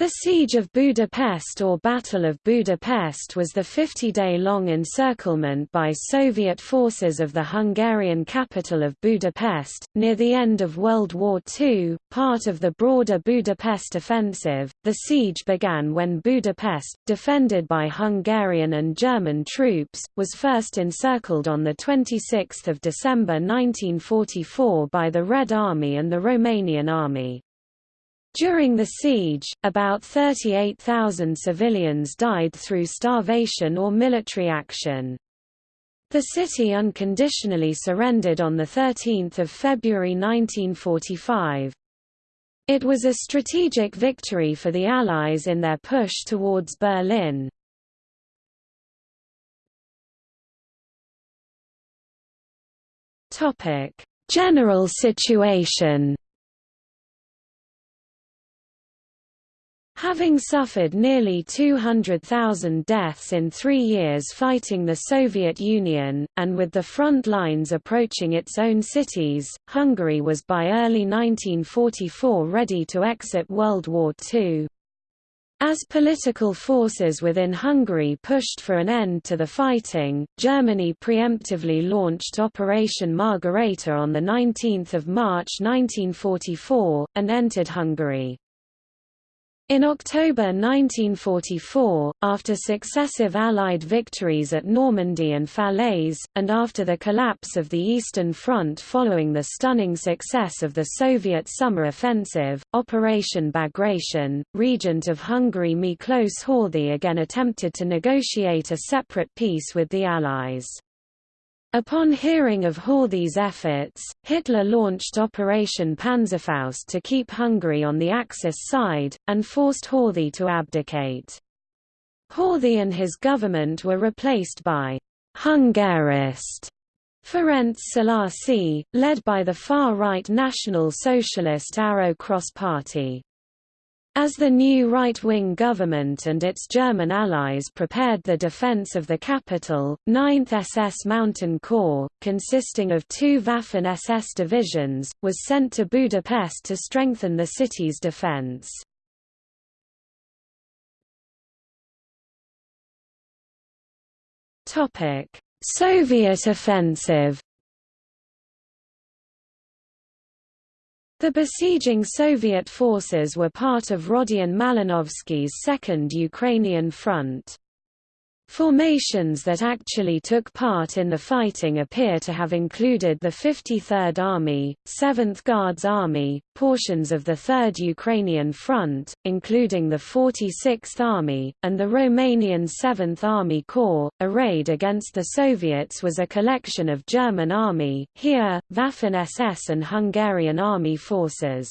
The Siege of Budapest or Battle of Budapest was the 50-day-long encirclement by Soviet forces of the Hungarian capital of Budapest, near the end of World War II, part of the broader Budapest offensive. The siege began when Budapest, defended by Hungarian and German troops, was first encircled on 26 December 1944 by the Red Army and the Romanian Army. During the siege, about 38,000 civilians died through starvation or military action. The city unconditionally surrendered on 13 February 1945. It was a strategic victory for the Allies in their push towards Berlin. General situation Having suffered nearly 200,000 deaths in three years fighting the Soviet Union, and with the front lines approaching its own cities, Hungary was by early 1944 ready to exit World War II. As political forces within Hungary pushed for an end to the fighting, Germany preemptively launched Operation Margarethe on 19 March 1944, and entered Hungary. In October 1944, after successive Allied victories at Normandy and Falaise, and after the collapse of the Eastern Front following the stunning success of the Soviet summer offensive, Operation Bagration, regent of Hungary Miklos Horthy again attempted to negotiate a separate peace with the Allies. Upon hearing of Horthy's efforts, Hitler launched Operation Panzerfaust to keep Hungary on the Axis side, and forced Horthy to abdicate. Horthy and his government were replaced by Hungarist Ferenc Szalasi, led by the far-right National Socialist Arrow Cross Party. As the new right-wing government and its German allies prepared the defense of the capital, 9th SS Mountain Corps, consisting of two Waffen-SS divisions, was sent to Budapest to strengthen the city's defense. Soviet offensive The besieging Soviet forces were part of Rodion Malinovsky's Second Ukrainian Front. Formations that actually took part in the fighting appear to have included the 53rd Army, 7th Guards Army, portions of the 3rd Ukrainian Front, including the 46th Army, and the Romanian 7th Army Corps. A raid against the Soviets was a collection of German Army, Heer, Waffen-SS and Hungarian Army forces.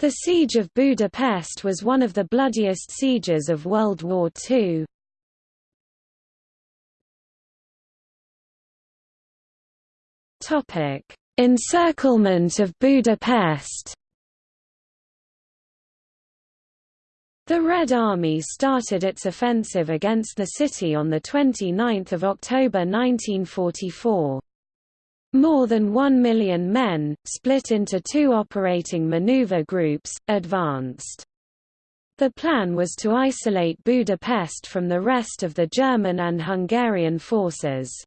The Siege of Budapest was one of the bloodiest sieges of World War II. Topic: Encirclement of Budapest. The Red Army started its offensive against the city on 29 October 1944. More than one million men, split into two operating maneuver groups, advanced. The plan was to isolate Budapest from the rest of the German and Hungarian forces.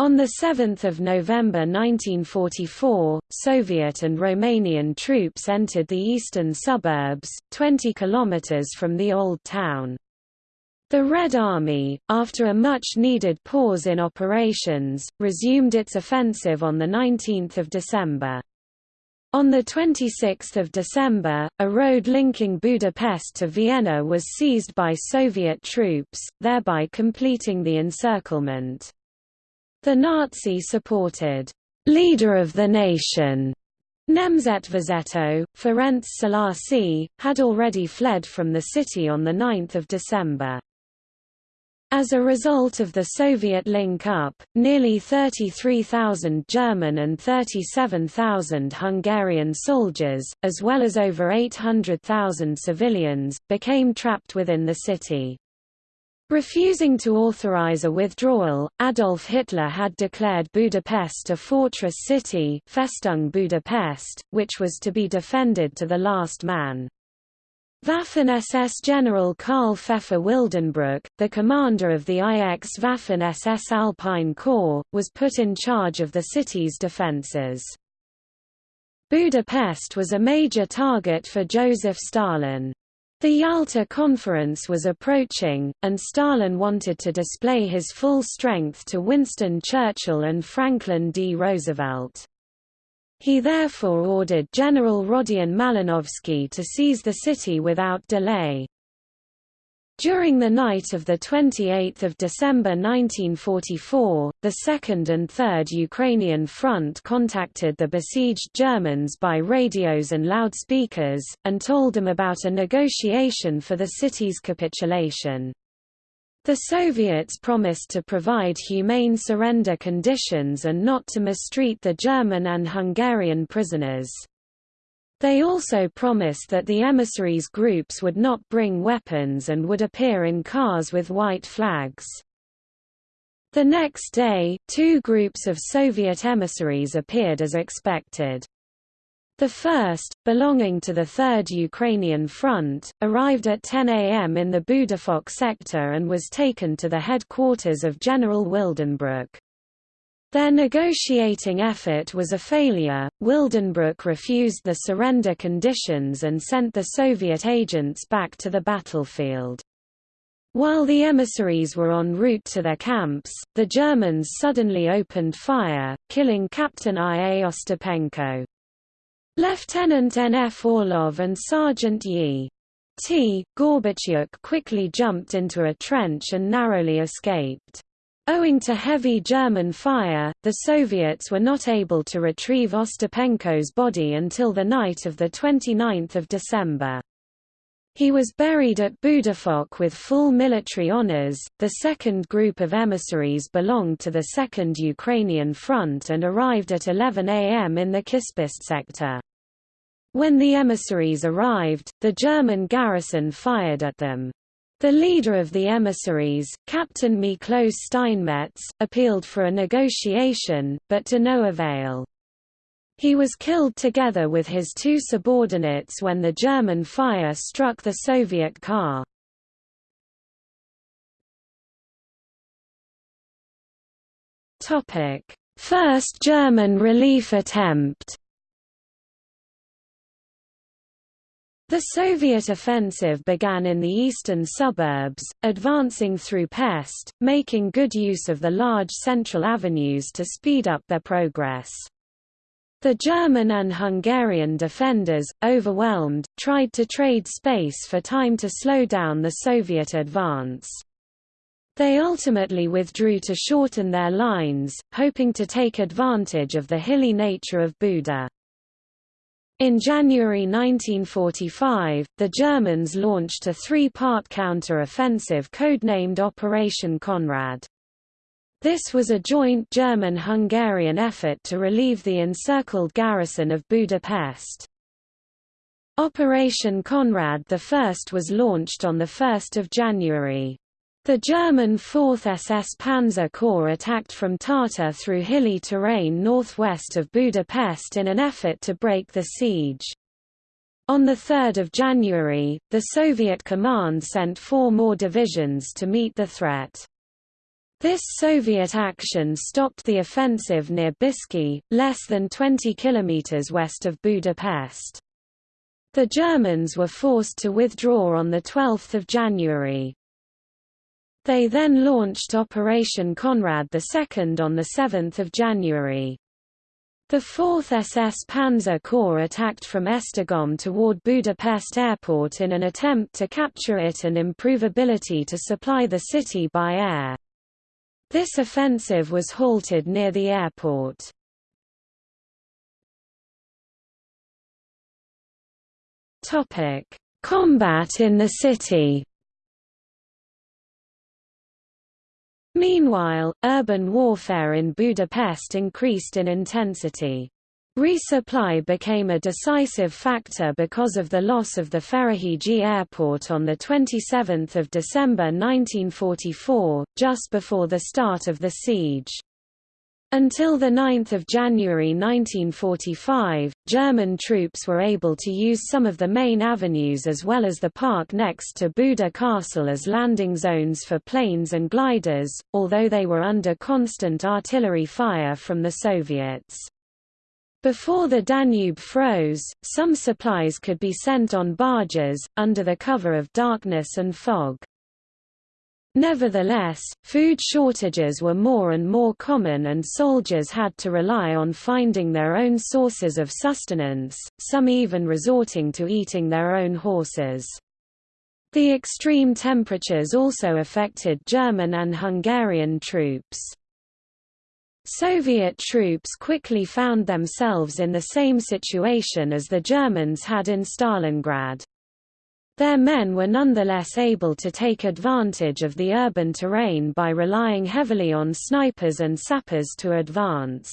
On 7 November 1944, Soviet and Romanian troops entered the eastern suburbs, 20 kilometers from the Old Town. The Red Army, after a much-needed pause in operations, resumed its offensive on 19 December. On 26 December, a road linking Budapest to Vienna was seized by Soviet troops, thereby completing the encirclement. The Nazi-supported leader of the nation Nemzetvezető, Ferenc Szalasi, had already fled from the city on 9 December. As a result of the Soviet link-up, nearly 33,000 German and 37,000 Hungarian soldiers, as well as over 800,000 civilians, became trapped within the city. Refusing to authorize a withdrawal, Adolf Hitler had declared Budapest a fortress city Festung Budapest, which was to be defended to the last man. Waffen-SS General Karl Pfeffer Wildenbruch, the commander of the IX Waffen-SS Alpine Corps, was put in charge of the city's defences. Budapest was a major target for Joseph Stalin. The Yalta Conference was approaching, and Stalin wanted to display his full strength to Winston Churchill and Franklin D. Roosevelt. He therefore ordered General Rodion Malinovsky to seize the city without delay. During the night of 28 December 1944, the 2nd and 3rd Ukrainian Front contacted the besieged Germans by radios and loudspeakers, and told them about a negotiation for the city's capitulation. The Soviets promised to provide humane surrender conditions and not to mistreat the German and Hungarian prisoners. They also promised that the emissaries groups would not bring weapons and would appear in cars with white flags. The next day, two groups of Soviet emissaries appeared as expected. The first, belonging to the 3rd Ukrainian Front, arrived at 10 am in the Budafok sector and was taken to the headquarters of General Wildenbruch. Their negotiating effort was a failure. Wildenbruch refused the surrender conditions and sent the Soviet agents back to the battlefield. While the emissaries were en route to their camps, the Germans suddenly opened fire, killing Captain I. A. Ostapenko. Lieutenant N.F. Orlov and Sergeant Yi. T. Gorbatyuk quickly jumped into a trench and narrowly escaped. Owing to heavy German fire, the Soviets were not able to retrieve Ostapenko's body until the night of 29 December. He was buried at Budafok with full military honors. The second group of emissaries belonged to the 2nd Ukrainian Front and arrived at 11 am in the Kispest sector. When the emissaries arrived, the German garrison fired at them. The leader of the emissaries, Captain Miklos Steinmetz, appealed for a negotiation, but to no avail. He was killed together with his two subordinates when the German fire struck the Soviet car. First German relief attempt The Soviet offensive began in the eastern suburbs, advancing through Pest, making good use of the large central avenues to speed up their progress. The German and Hungarian defenders, overwhelmed, tried to trade space for time to slow down the Soviet advance. They ultimately withdrew to shorten their lines, hoping to take advantage of the hilly nature of Buda. In January 1945, the Germans launched a three-part counter-offensive codenamed Operation Konrad. This was a joint German-Hungarian effort to relieve the encircled garrison of Budapest. Operation Konrad I was launched on 1 January. The German 4th SS Panzer Corps attacked from Tata through hilly terrain northwest of Budapest in an effort to break the siege. On 3 January, the Soviet command sent four more divisions to meet the threat. This Soviet action stopped the offensive near Bicske, less than 20 kilometers west of Budapest. The Germans were forced to withdraw on 12 January. They then launched Operation Konrad II on 7 January. The 4th SS Panzer Corps attacked from Esztergom toward Budapest Airport in an attempt to capture it and improve ability to supply the city by air. This offensive was halted near the airport. Combat in the city Meanwhile, urban warfare in Budapest increased in intensity. Resupply became a decisive factor because of the loss of the Ferihegyi airport on 27 December 1944, just before the start of the siege. Until 9 January 1945, German troops were able to use some of the main avenues as well as the park next to Buda Castle as landing zones for planes and gliders, although they were under constant artillery fire from the Soviets. Before the Danube froze, some supplies could be sent on barges, under the cover of darkness and fog. Nevertheless, food shortages were more and more common and soldiers had to rely on finding their own sources of sustenance, some even resorting to eating their own horses. The extreme temperatures also affected German and Hungarian troops. Soviet troops quickly found themselves in the same situation as the Germans had in Stalingrad. Their men were nonetheless able to take advantage of the urban terrain by relying heavily on snipers and sappers to advance.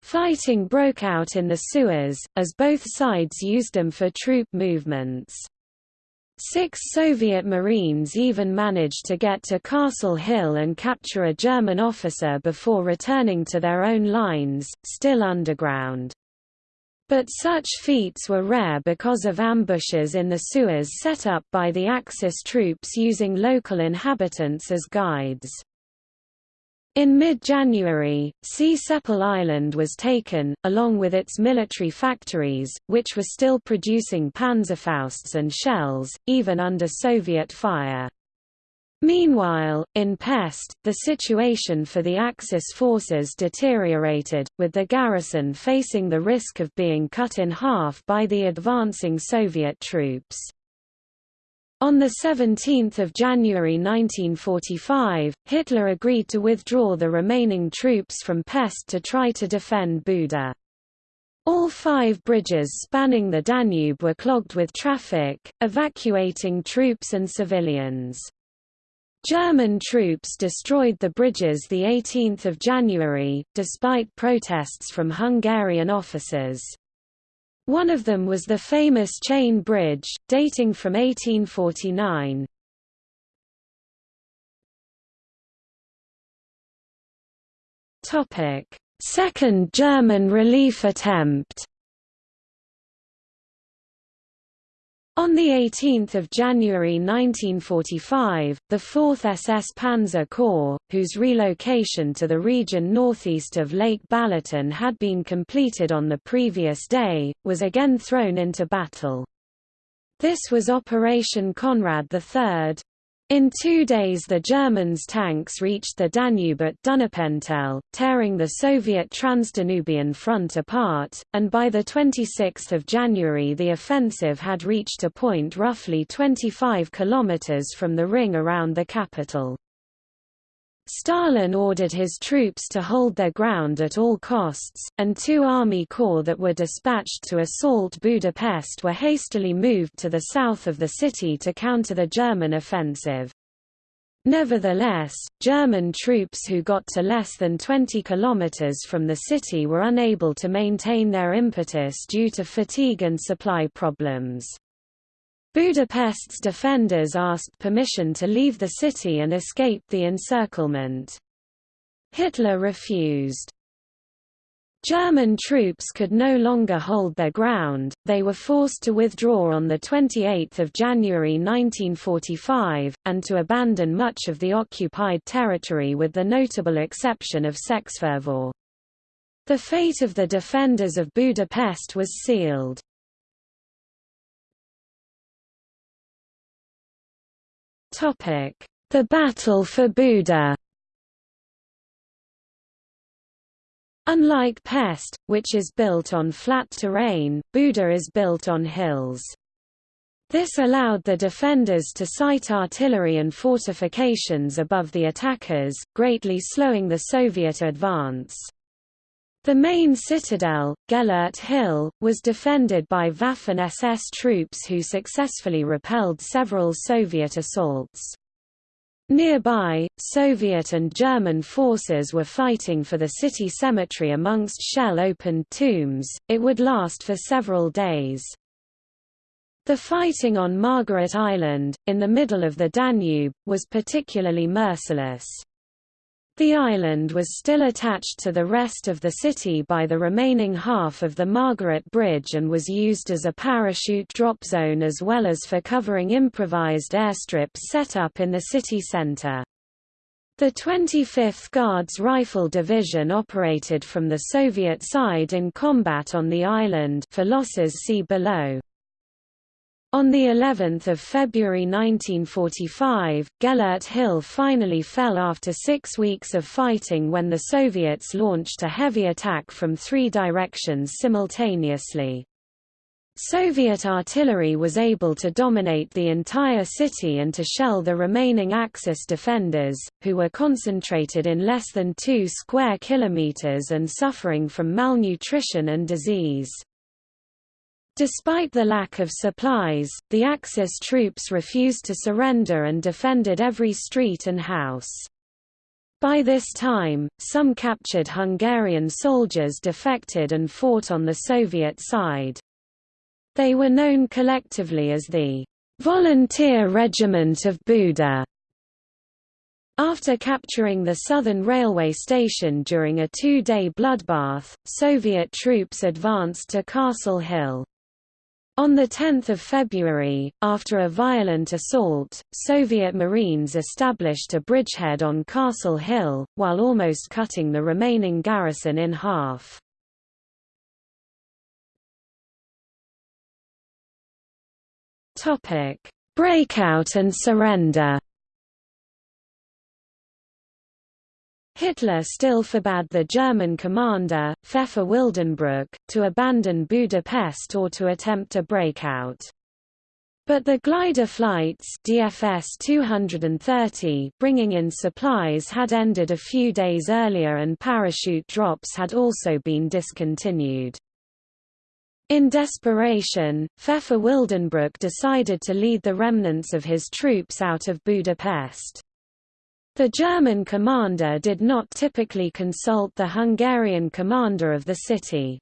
Fighting broke out in the sewers, as both sides used them for troop movements. Six Soviet Marines even managed to get to Castle Hill and capture a German officer before returning to their own lines, still underground. But such feats were rare because of ambushes in the sewers set up by the Axis troops using local inhabitants as guides. In mid-January, Csepel Island was taken, along with its military factories, which were still producing Panzerfausts and shells, even under Soviet fire. Meanwhile, in Pest, the situation for the Axis forces deteriorated, with the garrison facing the risk of being cut in half by the advancing Soviet troops. On 17 January 1945, Hitler agreed to withdraw the remaining troops from Pest to try to defend Buda. All five bridges spanning the Danube were clogged with traffic, evacuating troops and civilians. German troops destroyed the bridges 18 January, despite protests from Hungarian officers. One of them was the famous Chain Bridge, dating from 1849. Second German relief attempt On 18 January 1945, the 4th SS Panzer Corps, whose relocation to the region northeast of Lake Balaton had been completed on the previous day, was again thrown into battle. This was Operation Konrad III, in two days the Germans' tanks reached the Danube at Dunapentele, tearing the Soviet Transdanubian front apart, and by 26 January the offensive had reached a point roughly 25 kilometers from the ring around the capital. Stalin ordered his troops to hold their ground at all costs, and two army corps that were dispatched to assault Budapest were hastily moved to the south of the city to counter the German offensive. Nevertheless, German troops who got to less than 20 kilometers from the city were unable to maintain their impetus due to fatigue and supply problems. Budapest's defenders asked permission to leave the city and escape the encirclement. Hitler refused. German troops could no longer hold their ground, they were forced to withdraw on 28 January 1945, and to abandon much of the occupied territory with the notable exception of Szekesfehérvár. The fate of the defenders of Budapest was sealed. The Battle for Buda Unlike Pest, which is built on flat terrain, Buda is built on hills. This allowed the defenders to sight artillery and fortifications above the attackers, greatly slowing the Soviet advance. The main citadel, Gellert Hill, was defended by Waffen-SS troops who successfully repelled several Soviet assaults. Nearby, Soviet and German forces were fighting for the city cemetery amongst shell-opened tombs, it would last for several days. The fighting on Margaret Island, in the middle of the Danube, was particularly merciless. The island was still attached to the rest of the city by the remaining half of the Margaret Bridge and was used as a parachute drop zone as well as for covering improvised airstrips set up in the city centre. The 25th Guards Rifle Division operated from the Soviet side in combat on the island for losses see below. On the 11th of February 1945, Gellert Hill finally fell after six weeks of fighting when the Soviets launched a heavy attack from three directions simultaneously. Soviet artillery was able to dominate the entire city and to shell the remaining Axis defenders, who were concentrated in less than two square kilometers and suffering from malnutrition and disease. Despite the lack of supplies, the Axis troops refused to surrender and defended every street and house. By this time, some captured Hungarian soldiers defected and fought on the Soviet side. They were known collectively as the Volunteer Regiment of Buda. After capturing the southern railway station during a two-day bloodbath, Soviet troops advanced to Castle Hill. On 10 February, after a violent assault, Soviet Marines established a bridgehead on Castle Hill, while almost cutting the remaining garrison in half. Breakout and surrender Hitler still forbade the German commander, Pfeffer Wildenbruch, to abandon Budapest or to attempt a breakout. But the glider flights DFS 230 bringing in supplies had ended a few days earlier and parachute drops had also been discontinued. In desperation, Pfeffer Wildenbruch decided to lead the remnants of his troops out of Budapest. The German commander did not typically consult the Hungarian commander of the city.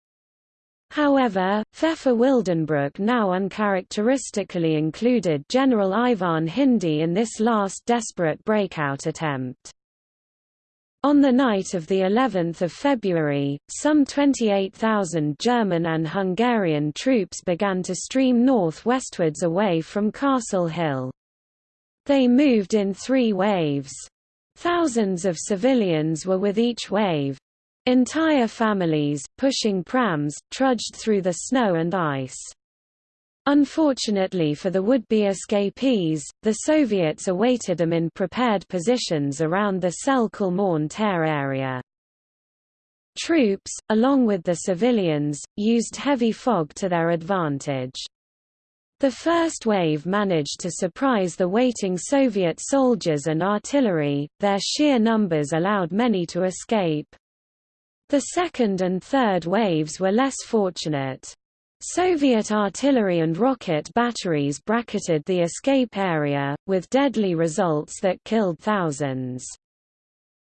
However, Pfeffer Wildenbruch now uncharacteristically included General Ivan Hindy in this last desperate breakout attempt. On the night of the 11th of February, some 28,000 German and Hungarian troops began to stream north-westwards away from Castle Hill. They moved in three waves. Thousands of civilians were with each wave. Entire families, pushing prams, trudged through the snow and ice. Unfortunately for the would-be escapees, the Soviets awaited them in prepared positions around the Széll Kálmán area. Troops, along with the civilians, used heavy fog to their advantage. The first wave managed to surprise the waiting Soviet soldiers and artillery, their sheer numbers allowed many to escape. The second and third waves were less fortunate. Soviet artillery and rocket batteries bracketed the escape area, with deadly results that killed thousands.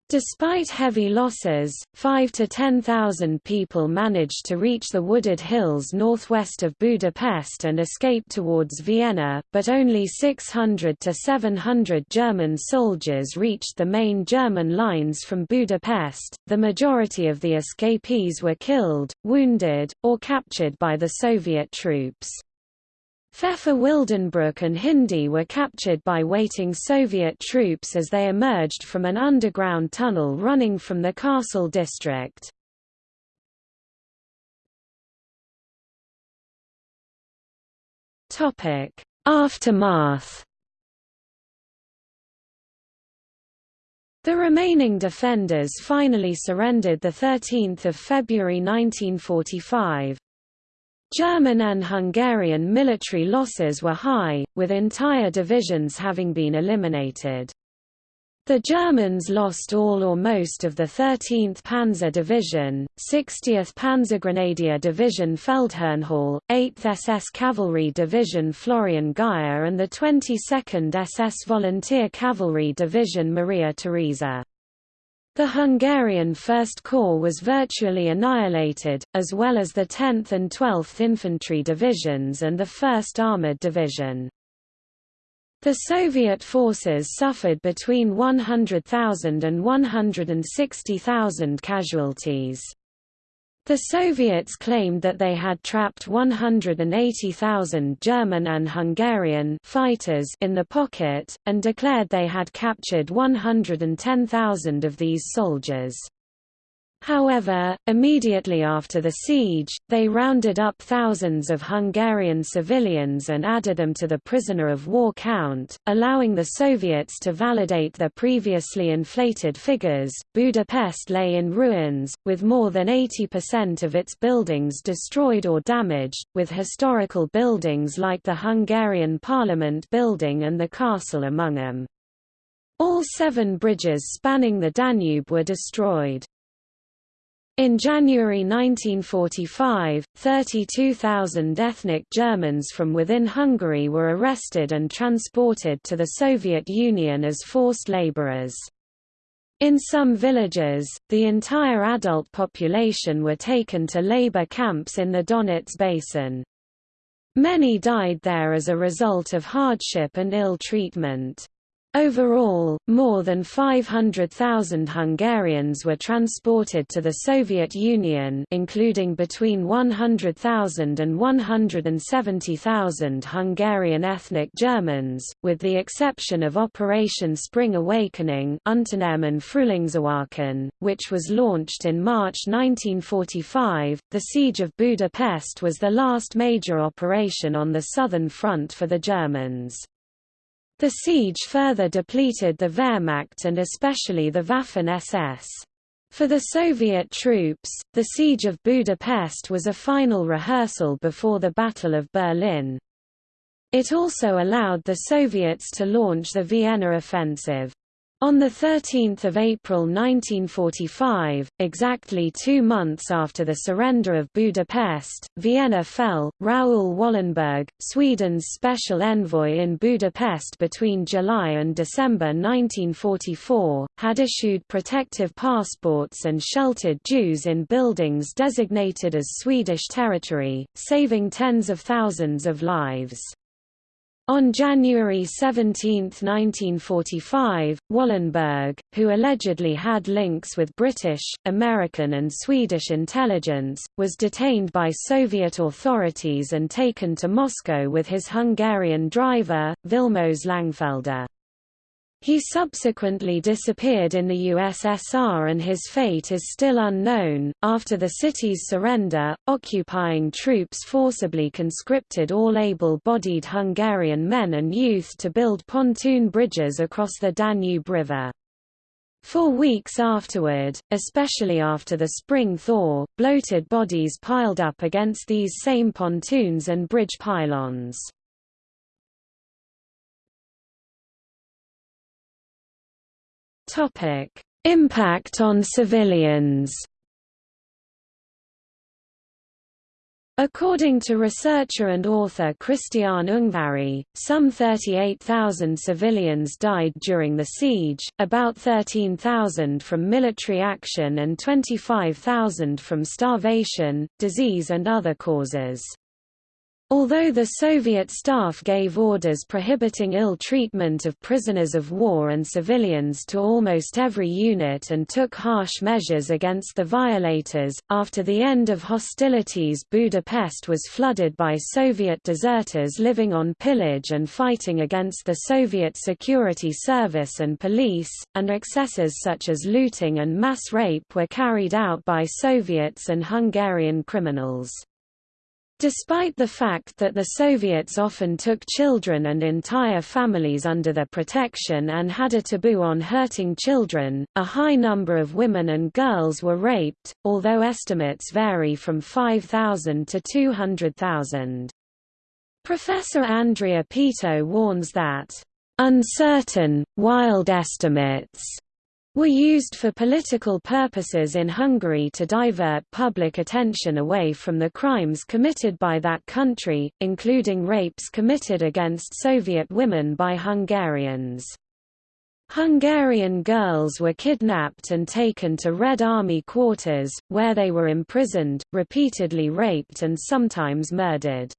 Despite heavy losses, 5 to 10,000 people managed to reach the wooded hills northwest of Budapest and escape towards Vienna, but only 600 to 700 German soldiers reached the main German lines from Budapest. The majority of the escapees were killed, wounded, or captured by the Soviet troops. Pfeffer Wildenbruch and Hindy were captured by waiting Soviet troops as they emerged from an underground tunnel running from the castle district. Aftermath The remaining defenders finally surrendered 13 February 1945. German and Hungarian military losses were high, with entire divisions having been eliminated. The Germans lost all or most of the 13th Panzer Division, 60th Panzergrenadier Division Feldherrnhalle, 8th SS Cavalry Division Florian Geyer and the 22nd SS Volunteer Cavalry Division Maria Theresa. The Hungarian First Corps was virtually annihilated, as well as the 10th and 12th Infantry Divisions and the 1st Armoured Division. The Soviet forces suffered between 100,000 and 160,000 casualties. The Soviets claimed that they had trapped 180,000 German and Hungarian fighters in the pocket, and declared they had captured 110,000 of these soldiers. However, immediately after the siege, they rounded up thousands of Hungarian civilians and added them to the prisoner of war count, allowing the Soviets to validate their previously inflated figures. Budapest lay in ruins, with more than 80% of its buildings destroyed or damaged, with historical buildings like the Hungarian Parliament building and the castle among them. All seven bridges spanning the Danube were destroyed. In January 1945, 32,000 ethnic Germans from within Hungary were arrested and transported to the Soviet Union as forced laborers. In some villages, the entire adult population were taken to labor camps in the Donets basin. Many died there as a result of hardship and ill treatment. Overall, more than 500,000 Hungarians were transported to the Soviet Union including between 100,000 and 170,000 Hungarian ethnic Germans, with the exception of Operation Spring Awakening which was launched in March 1945. The Siege of Budapest was the last major operation on the southern front for the Germans. The siege further depleted the Wehrmacht and especially the Waffen-SS. For the Soviet troops, the siege of Budapest was a final rehearsal before the Battle of Berlin. It also allowed the Soviets to launch the Vienna offensive. On 13 April 1945, exactly two months after the surrender of Budapest, Vienna fell. Raoul Wallenberg, Sweden's special envoy in Budapest between July and December 1944, had issued protective passports and sheltered Jews in buildings designated as Swedish territory, saving tens of thousands of lives. On January 17, 1945, Wallenberg, who allegedly had links with British, American and Swedish intelligence, was detained by Soviet authorities and taken to Moscow with his Hungarian driver, Vilmos Langfelder. He subsequently disappeared in the USSR and his fate is still unknown. After the city's surrender, occupying troops forcibly conscripted all able bodied Hungarian men and youth to build pontoon bridges across the Danube River. For weeks afterward, especially after the spring thaw, bloated bodies piled up against these same pontoons and bridge pylons. Topic: Impact on civilians. According to researcher and author Christian Ungvari, some 38,000 civilians died during the siege, about 13,000 from military action and 25,000 from starvation, disease and other causes. Although the Soviet staff gave orders prohibiting ill treatment of prisoners of war and civilians to almost every unit and took harsh measures against the violators, after the end of hostilities Budapest was flooded by Soviet deserters living on pillage and fighting against the Soviet security service and police, and excesses such as looting and mass rape were carried out by Soviets and Hungarian criminals. Despite the fact that the Soviets often took children and entire families under their protection and had a taboo on hurting children, a high number of women and girls were raped, although estimates vary from 5,000 to 200,000. Professor Andrea Peto warns that, "...uncertain, wild estimates," were used for political purposes in Hungary to divert public attention away from the crimes committed by that country, including rapes committed against Soviet women by Hungarians. Hungarian girls were kidnapped and taken to Red Army quarters, where they were imprisoned, repeatedly raped and sometimes murdered.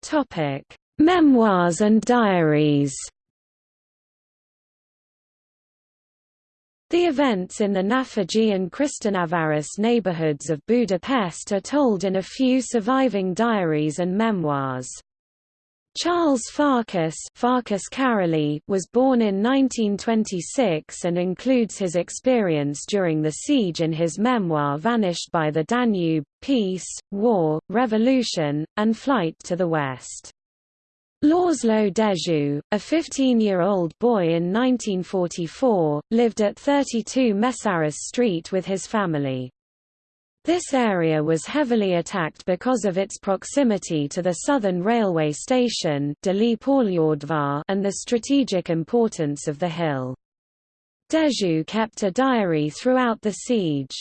Topic: Memoirs and diaries. The events in the Naphegy and Krisztinaváros neighborhoods of Budapest are told in a few surviving diaries and memoirs. Charles Farkas, Farkas was born in 1926 and includes his experience during the siege in his memoir Vanished by the Danube, Peace, War, Revolution, and Flight to the West. Laszlo Dezső, a 15-year-old boy in 1944, lived at 32 Mészáros Street with his family. This area was heavily attacked because of its proximity to the southern railway station and the strategic importance of the hill. Dezső kept a diary throughout the siege.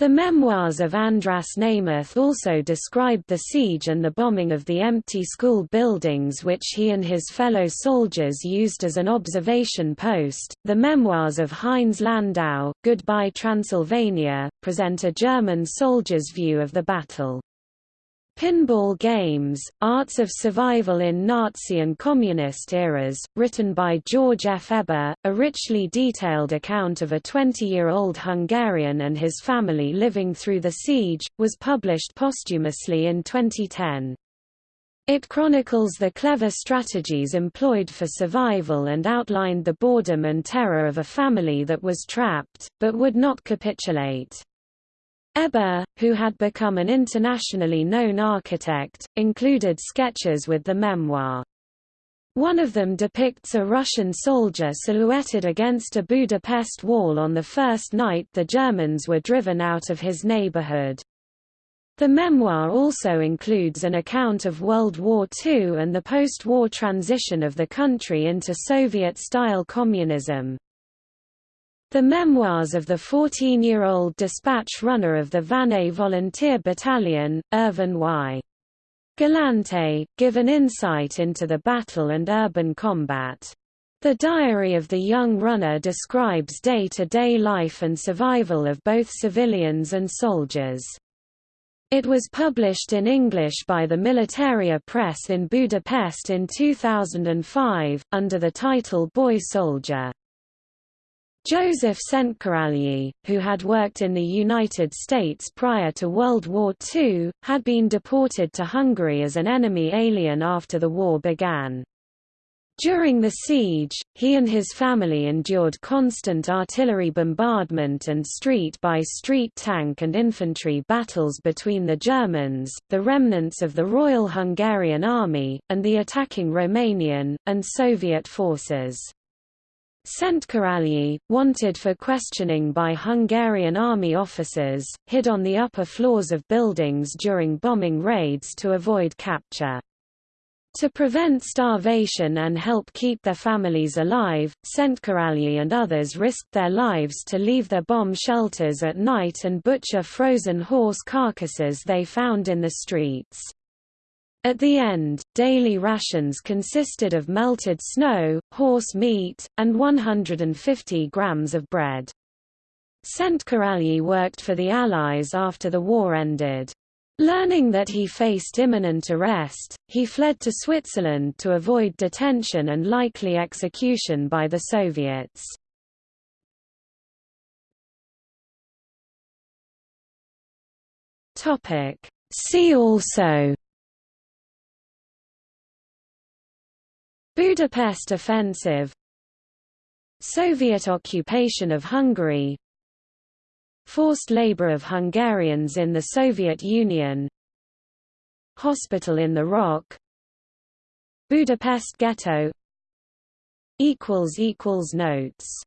The memoirs of Andras Nemeth also described the siege and the bombing of the empty school buildings which he and his fellow soldiers used as an observation post. The memoirs of Heinz Landau, Goodbye Transylvania, present a German soldier's view of the battle. Pinball Games, Arts of Survival in Nazi and Communist Eras, written by George F. Eber, a richly detailed account of a 20-year-old Hungarian and his family living through the siege, was published posthumously in 2010. It chronicles the clever strategies employed for survival and outlined the boredom and terror of a family that was trapped, but would not capitulate. Eber, who had become an internationally known architect, included sketches with the memoir. One of them depicts a Russian soldier silhouetted against a Budapest wall on the first night the Germans were driven out of his neighborhood. The memoir also includes an account of World War II and the post-war transition of the country into Soviet-style communism. The memoirs of the 14-year-old dispatch runner of the Vannay Volunteer Battalion, Irvin Y. Galante, give an insight into the battle and urban combat. The diary of the young runner describes day-to-day -day life and survival of both civilians and soldiers. It was published in English by the Militaria Press in Budapest in 2005, under the title Boy Soldier. Joseph Szentkarolyi, who had worked in the United States prior to World War II, had been deported to Hungary as an enemy alien after the war began. During the siege, he and his family endured constant artillery bombardment and street-by-street -street tank and infantry battles between the Germans, the remnants of the Royal Hungarian Army, and the attacking Romanian, and Soviet forces. Szentkarolyi, wanted for questioning by Hungarian army officers, hid on the upper floors of buildings during bombing raids to avoid capture. To prevent starvation and help keep their families alive, Szentkarolyi and others risked their lives to leave their bomb shelters at night and butcher frozen horse carcasses they found in the streets. At the end, daily rations consisted of melted snow, horse meat, and 150 grams of bread. Szentkarolyi worked for the Allies after the war ended. Learning that he faced imminent arrest, he fled to Switzerland to avoid detention and likely execution by the Soviets. See also Budapest Offensive Soviet occupation of Hungary Forced labor of Hungarians in the Soviet Union Hospital in the Rock Budapest Ghetto Notes